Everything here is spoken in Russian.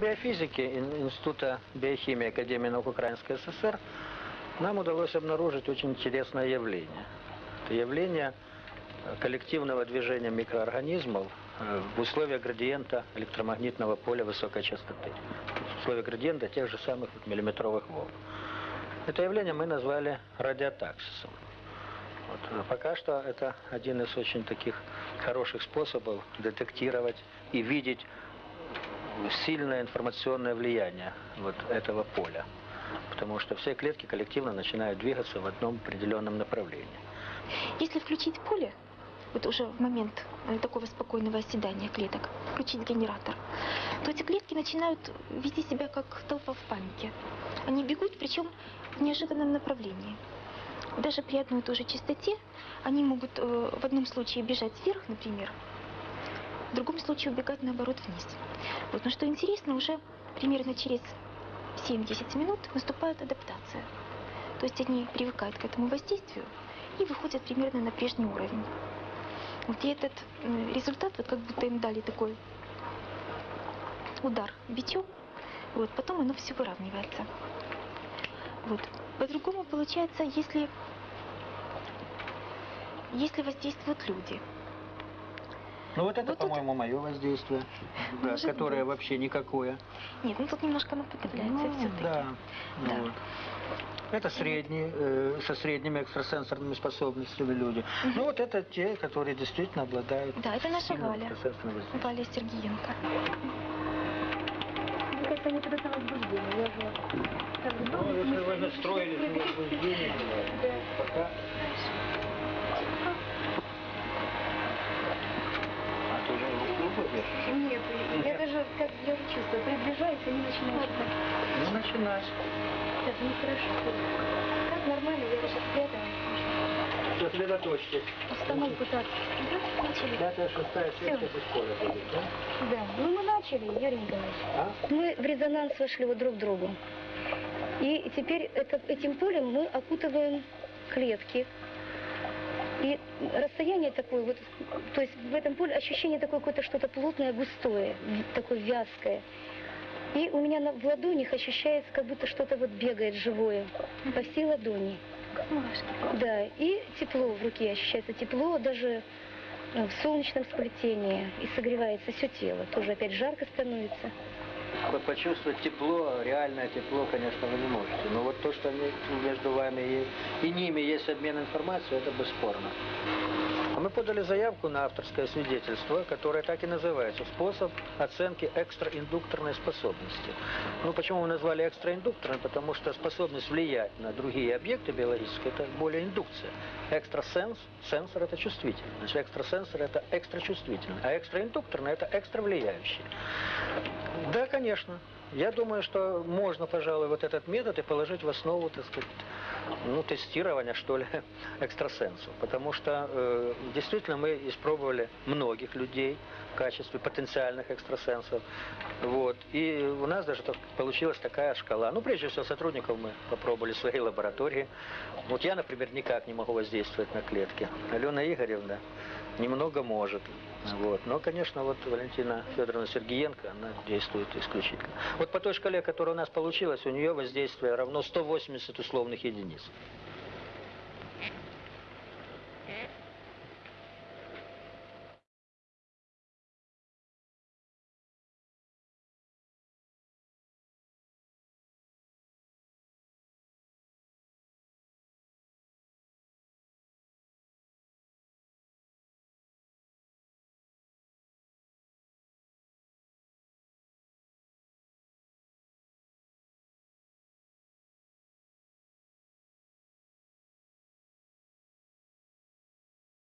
биофизики Ин- Института биохимии Академии наук Украинской ССР нам удалось обнаружить очень интересное явление. Это явление э, коллективного движения микроорганизмов э, в условиях градиента электромагнитного поля высокой частоты. В условиях градиента тех же самых миллиметровых волн. Это явление мы назвали радиотаксисом. Вот, э, пока что это один из очень таких хороших способов детектировать и видеть сильное информационное влияние вот этого поля. Потому что все клетки коллективно начинают двигаться в одном определенном направлении. Если включить поле, вот уже в момент э, такого спокойного оседания клеток, включить генератор, то эти клетки начинают вести себя как толпа в панике. Они бегут, причем в неожиданном направлении. Даже при одной и той же частоте они могут э, в одном случае бежать вверх, например, в другом случае убегать наоборот вниз. Вот. Но что интересно, уже примерно через 7-10 минут наступает адаптация. То есть они привыкают к этому воздействию и выходят примерно на прежний уровень. Вот и этот результат, вот как будто им дали такой удар бичом, вот, потом оно все выравнивается. Вот. По-другому получается, если, если воздействуют люди. Ну вот это, Вот тут- по-моему, мое воздействие, да, которое быть. вообще никакое. Нет, ну тут немножко оно подавляется Ну, все-таки. Да. ну Да. вот. Это средние, э, со средними экстрасенсорными способностями люди. Мгм. Ну вот это те, которые действительно обладают Да, это наша Валя. Валя Сергеенко. Как-то не подо возбуждение. Я же Ну, если вы настроились на возбуждение, пока... А ты уже руку держишь? Нет, я даже как я уже чувствую, приближаюсь, они начинают так. Ну, начинай. Так, нехорошо. Как нормально, я сейчас спряталась. Сосредоточьтесь. Установку так. Да, начали. Пятая, шестая, из поля будет, да? Да. Ну мы начали, Юрий Николаевич. А? Мы в резонанс вошли вот друг к другу. И теперь это, этим полем мы окутываем клетки. И расстояние такое вот, то есть в этом поле ощущение такое какое-то что-то плотное, густое, такое вязкое. И у меня на, в ладонях ощущается, как будто что-то вот бегает живое по всей ладони. Да, и тепло в руке ощущается, тепло даже э, в солнечном сплетении, и согревается все тело. Тоже опять жарко становится. Почувствовать тепло, реальное тепло, конечно, вы не можете. Но вот то, что между вами и, и ними есть обмен информацией, это бесспорно. Мы подали заявку на авторское свидетельство, которое так и называется «Способ оценки экстраиндукторной способности». Ну, почему мы назвали экстраиндукторной? Потому что способность влиять на другие объекты биологические – это более индукция. Экстрасенс, сенсор – это чувствительный. Значит, экстрасенсор – это экстрачувствительный, а экстраиндукторный – это экстравлияющий. Да, конечно. Я думаю, что можно, пожалуй, вот этот метод и положить в основу, так сказать, ну, тестирования, что ли, экстрасенсов. Потому что э, действительно мы испробовали многих людей в качестве потенциальных экстрасенсов. Вот. И у нас даже так получилась такая шкала. Ну, прежде всего, сотрудников мы попробовали в своей лаборатории. Вот я, например, никак не могу воздействовать на клетки. Алена Игоревна немного может. Вот. Но, конечно, вот Валентина Федоровна Сергеенко, она действует исключительно. Вот по той шкале, которая у нас получилась, у нее воздействие равно 180 условных единиц.